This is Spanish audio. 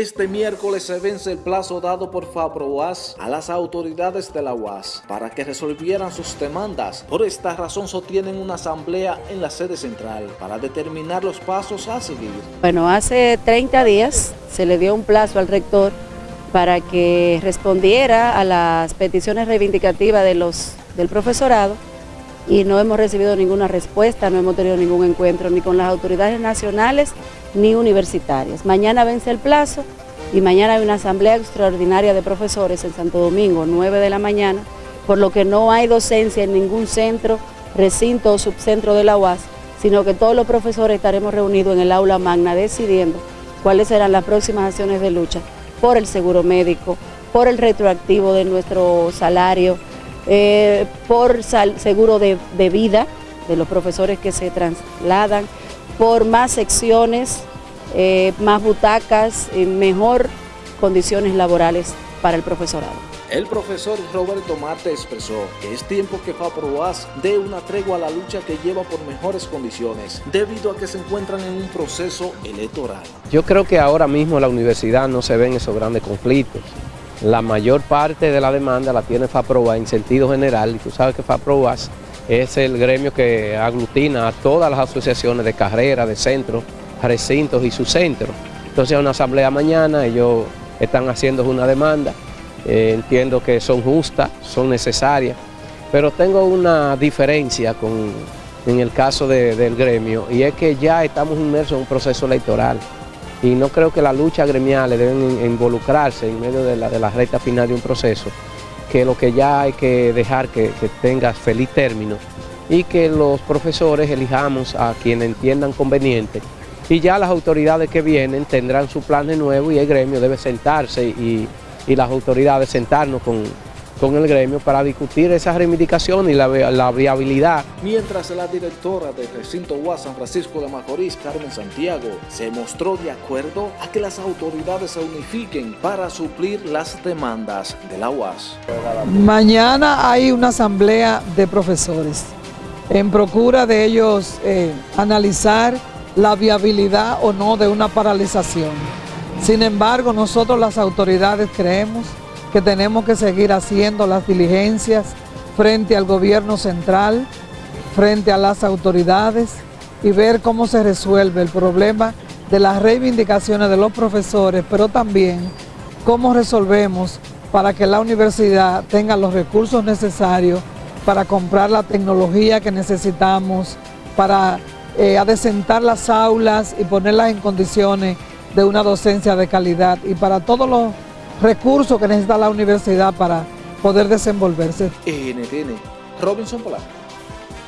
Este miércoles se vence el plazo dado por FAPROAS a las autoridades de la UAS para que resolvieran sus demandas. Por esta razón sostienen una asamblea en la sede central para determinar los pasos a seguir. Bueno, hace 30 días se le dio un plazo al rector para que respondiera a las peticiones reivindicativas de los, del profesorado y no hemos recibido ninguna respuesta, no hemos tenido ningún encuentro ni con las autoridades nacionales ni universitarias. Mañana vence el plazo y mañana hay una asamblea extraordinaria de profesores en Santo Domingo, 9 de la mañana, por lo que no hay docencia en ningún centro, recinto o subcentro de la UAS, sino que todos los profesores estaremos reunidos en el aula magna decidiendo cuáles serán las próximas acciones de lucha por el seguro médico, por el retroactivo de nuestro salario, eh, por seguro de, vida de los profesores que se trasladan, por más secciones, eh, más butacas, y mejor condiciones laborales para el profesorado. El profesor Roberto Marte expresó que es tiempo que FAPROAS dé una tregua a la lucha que lleva por mejores condiciones, debido a que se encuentran en un proceso electoral. Yo creo que ahora mismo la universidad no se ven esos grandes conflictos. La mayor parte de la demanda la tiene FAPROAS en sentido general, y tú sabes que FAPROAS es el gremio que aglutina a todas las asociaciones de carrera, de centros, recintos y sus centros. Entonces, una asamblea mañana, ellos están haciendo una demanda, eh, entiendo que son justas, son necesarias, pero tengo una diferencia con, en el caso del gremio, y es que ya estamos inmersos en un proceso electoral, y no creo que las luchas gremiales deben involucrarse en medio de la, de recta final de un proceso, que lo que ya hay que dejar que, tenga feliz término y que los profesores elijamos a quien entiendan conveniente. Y ya las autoridades que vienen tendrán su plan de nuevo y el gremio debe sentarse y, y las autoridades sentarnos con, con el gremio para discutir esa reivindicación y la, viabilidad. Mientras la directora del recinto UAS San Francisco de Macorís, Carmen Santiago, se mostró de acuerdo a que las autoridades se unifiquen para suplir las demandas de la UAS. Mañana hay una asamblea de profesores en procura de ellos eh, analizar la viabilidad o no de una paralización. Sin embargo, nosotros las autoridades creemos que tenemos que seguir haciendo las diligencias frente al gobierno central, frente a las autoridades y ver cómo se resuelve el problema de las reivindicaciones de los profesores, pero también cómo resolvemos para que la universidad tenga los recursos necesarios para comprar la tecnología que necesitamos, para eh, adecentar las aulas y ponerlas en condiciones de una docencia de calidad. Y para todos los recursos que necesita la universidad para poder desenvolverse. NTN, Robinson.